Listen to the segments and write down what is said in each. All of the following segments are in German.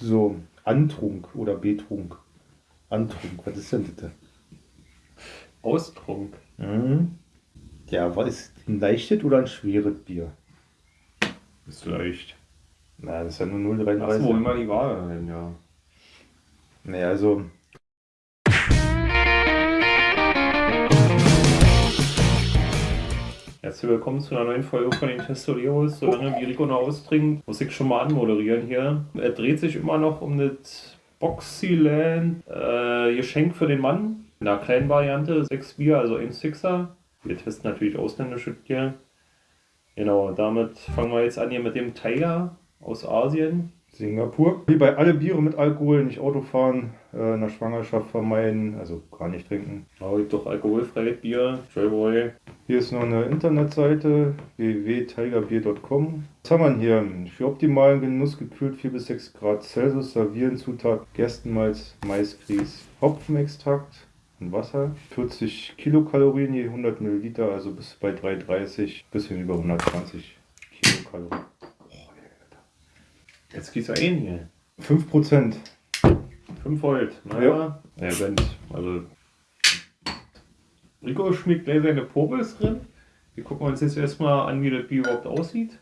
So, Antrunk oder Betrunk. Antrunk, was ist denn das? Austrunk. Mhm. Ja, was ist ein leichtes oder ein schweres Bier? Ist leicht. Na, das ist ja nur Achso, 0,33. immer die hin, ja. Naja, also. Herzlich willkommen zu einer neuen Folge von den Testoleros. Solange wie Rico noch austrinkt, muss ich schon mal anmoderieren hier. Er dreht sich immer noch um das Boxyland äh, Geschenk für den Mann. In einer kleinen Variante, 6 Bier, also ein Sixer. Wir testen natürlich ausländische Bier. Genau, damit fangen wir jetzt an hier mit dem Tiger aus Asien. Singapur. Wie bei alle Biere mit Alkohol, nicht Auto fahren, äh, in der Schwangerschaft vermeiden, also gar nicht trinken. Oh, gibt doch alkoholfreies Bier, Joyboy. Hier ist noch eine Internetseite www.tigerbier.com. Was haben wir hier? Für optimalen Genuss gekühlt 4 bis 6 Grad Celsius servieren Zutat Gerstenmalz, Maisgrieß, Hopfenextrakt und Wasser. 40 Kilokalorien je 100 Milliliter, also bis bei 3,30 bisschen über 120 Kilokalorien. Jetzt geht's ja ein hier. 5%. 5 Volt. Naja, ja. wenn, also. Rico schmiegt gleich seine Pommes drin. Wir gucken uns jetzt erstmal an, wie das Bier überhaupt aussieht.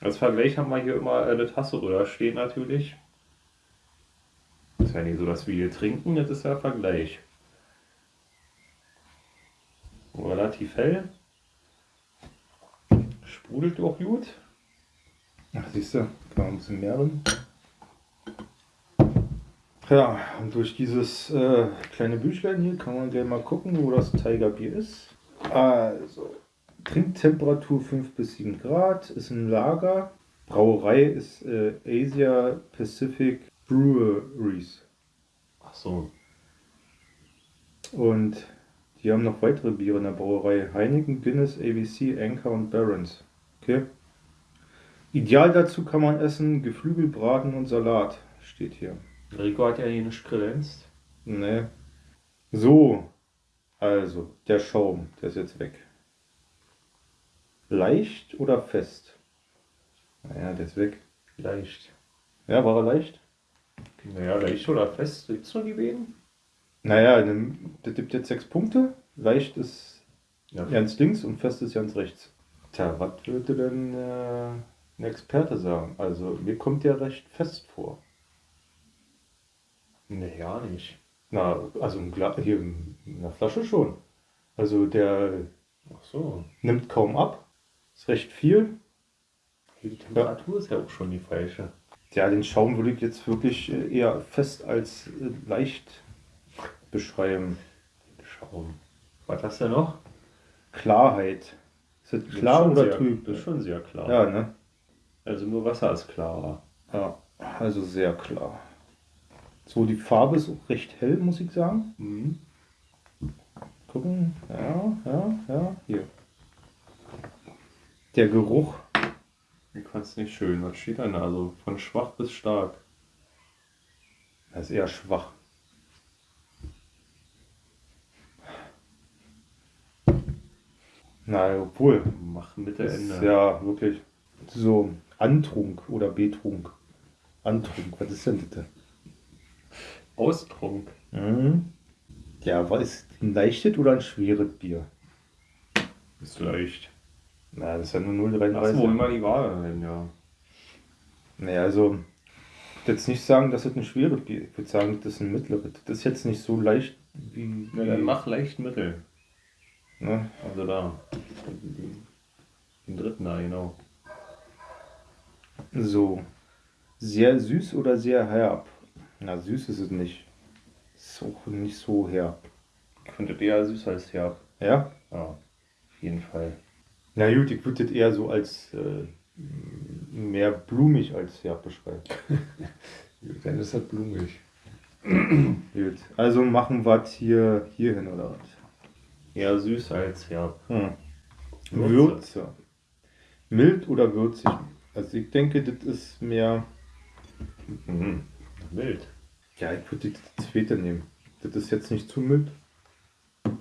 Als Vergleich haben wir hier immer eine Tasse drüber stehen natürlich. Ist ja nicht so, dass wir hier trinken, das ist ja Vergleich. Relativ hell. Sprudelt auch gut. Ach, siehst du, kann man ein bisschen mehr drin. Ja, und durch dieses äh, kleine Büchlein hier kann man gleich mal gucken, wo das Tigerbier ist. Also, Trinktemperatur 5 bis 7 Grad, ist ein Lager. Brauerei ist äh, Asia Pacific Breweries. Ach so. Und die haben noch weitere Biere in der Brauerei. Heineken, Guinness, ABC, Anchor und Barons. Okay. Ideal dazu kann man essen Geflügelbraten und Salat. Steht hier. Rico hat ja hier nicht kredenzt. Ne. So. Also, der Schaum, der ist jetzt weg. Leicht oder fest? Naja, der ist weg. Leicht. Ja, war er leicht? Naja, leicht oder fest, willst du die beiden? Naja, das gibt jetzt sechs Punkte. Leicht ist Ja. ganz links und fest ist ganz rechts. Tja, was würde denn äh, ein Experte sagen? Also, mir kommt der recht fest vor. Nee, ja nicht. Na, also im Gla hier in der Flasche schon. Also der Ach so. nimmt kaum ab. Ist recht viel. Die Temperatur ist ja auch schon die falsche. Ja, den Schaum würde ich jetzt wirklich äh, eher fest als äh, leicht beschreiben. Schaum. Was hast du noch? Klarheit. Ist das Das ist klar schon oder sehr, trüb? Das ist schon sehr klar. Ja, ne? Also nur Wasser ist klarer. Ja, also sehr klar. So, die Farbe ist auch recht hell, muss ich sagen. Mhm. Gucken. Ja, ja, ja. Hier. Der Geruch. Ich fand es nicht schön. Was steht da? Also von schwach bis stark. Das ist eher schwach. Na, obwohl. Mach Mitte, ist Ende. ja wirklich so Antrunk oder Betrunk. Antrunk, was ist denn das? Austrunk. Mhm. Ja, was ist ein leichtes oder ein schweres Bier? Ist leicht. Na, das ist ja nur Achso, 0,33. immer die Waage hin, ja. Naja, also, ich würde jetzt nicht sagen, dass das ein schweres Bier ist. Ich würde sagen, das ist ein mittleres. Das ist jetzt nicht so leicht wie. Na, dann mach leicht Mittel. Ne? Also da. Den dritten da, genau. So. Sehr süß oder sehr herb? Na, süß ist es nicht. Ist auch nicht so herb. Ich finde eher süß als herb. Ja? Ja, auf jeden Fall. Na gut, ich würde das eher so als äh, mehr blumig als herb beschreiben. Dann ist das blumig. Gut. Also machen wir es hier, hier hin oder was? Eher süß als herb. Hm. Würze. Würze. Mild oder würzig? Also ich denke, das ist mehr. Mhm. Wild. Ja, ich würde das zweite nehmen. Das ist jetzt nicht zu mild,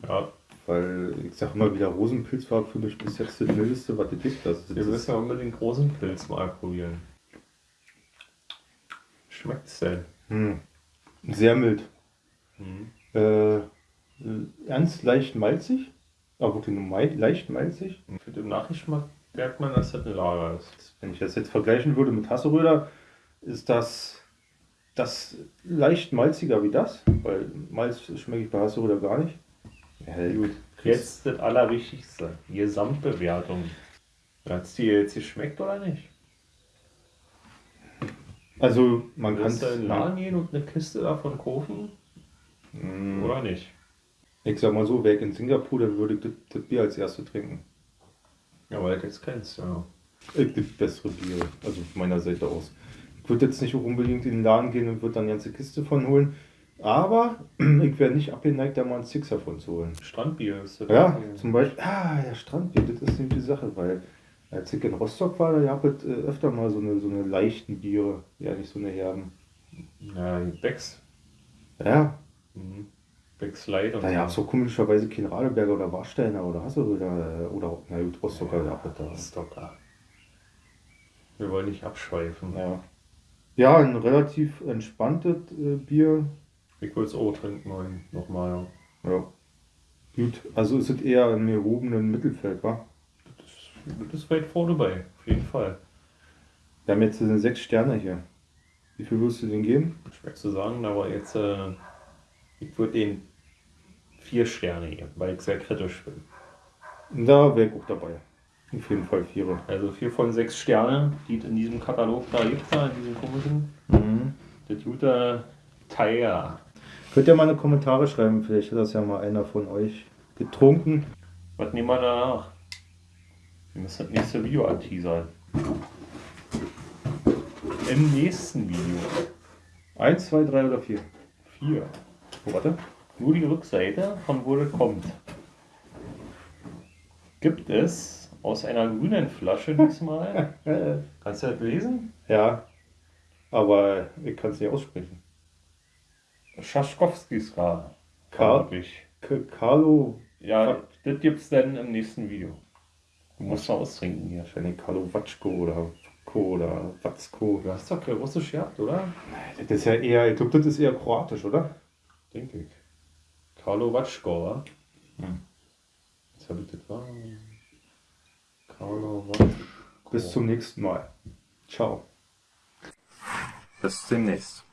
Ja, weil ich sag immer wieder, Rosenpilz war für mich bis jetzt das mildeste, was es gibt. Also das wir müssen ja unbedingt großen Pilz mal probieren. schmeckt es denn? Hm. Sehr mild. Hm. Äh, ganz leicht malzig, aber wirklich nur leicht malzig. Für den Nachgeschmack merkt man, dass das ein Lager ist. Wenn ich das jetzt vergleichen würde mit Hasseröder, ist das, das leicht malziger wie das, weil Malz schmecke ich bei Hasseröder gar nicht. Ja, gut. Jetzt das Allerwichtigste, Gesamtbewertung. Hat es dir jetzt geschmeckt oder nicht? Also man kann Kannst du in den Laden gehen und eine Kiste davon kaufen Mm, oder nicht? Ich sag mal so, wäre ich in Singapur, dann würde ich das, das Bier als erste trinken. Ja, weil du jetzt kennst, ja. Es gibt bessere Biere, also von meiner Seite aus. Ich würde jetzt nicht unbedingt in den Laden gehen und würde dann eine ganze Kiste von holen. Aber ich wäre nicht abgeneigt, da mal einen Sixer von zu holen. Strandbier ist das. Ja, zum Beispiel, ah, ja, Strandbier, das ist nämlich die Sache, weil als ich in Rostock war, da gab es äh, öfter mal so eine, so eine leichten Biere, ja, nicht so eine herben. Ja, Becks. Ja, Mhm. Becks Light und da gab es so komischerweise kein Radeberger oder Warsteiner oder Hasselröder äh, oder, na gut, Rostocker gab es da. Stocker. Wir wollen nicht abschweifen. Ja. Ja, ein relativ entspanntes äh, Bier. Ich will es auch trinken wollen. Nochmal. Ja. Gut, also ist es eher im gehobenen Mittelfeld, wa? Das, das ist weit vorne bei. Auf jeden Fall. Wir haben jetzt diese sechs Sterne hier. Wie viel würdest du denn geben? Schwer zu sagen, aber jetzt. Äh, ich würde den vier Sterne geben, weil ich sehr kritisch bin. Da wäre ich auch dabei. Auf jeden Fall Vierer. Also vier von sechs Sternen, die es in diesem Katalog da gibt, da, in diesem komischen. Mhm. Das gute Teil. Könnt ihr mal eine Kommentare schreiben, vielleicht hat das ja mal einer von euch getrunken. Was nehmen wir danach? Wir müssen das nächste Video anteasern. Im nächsten Video. Eins, zwei, drei oder vier? Vier. Oh, warte. Nur die Rückseite, von wo das kommt. Gibt es aus einer grünen Flasche diesmal. Kannst du das lesen? Ja, aber ich kann es nicht aussprechen. Schaschkowskis Karl. Karl? K Carlo, Ja, das gibt's dann im nächsten Video. Du musst mal austrinken hier. wahrscheinlich Carlo Watschko oder Ko oder Watzko. Du hast doch kein Russisch gehabt, oder? Das ist ja eher, ich glaube, das ist eher kroatisch, oder? Denke ich. Karlo Watschko, wa? Hm. Was habe ich das war? Karlo Watschko. Bis zum nächsten Mal. Ciao. Bis demnächst.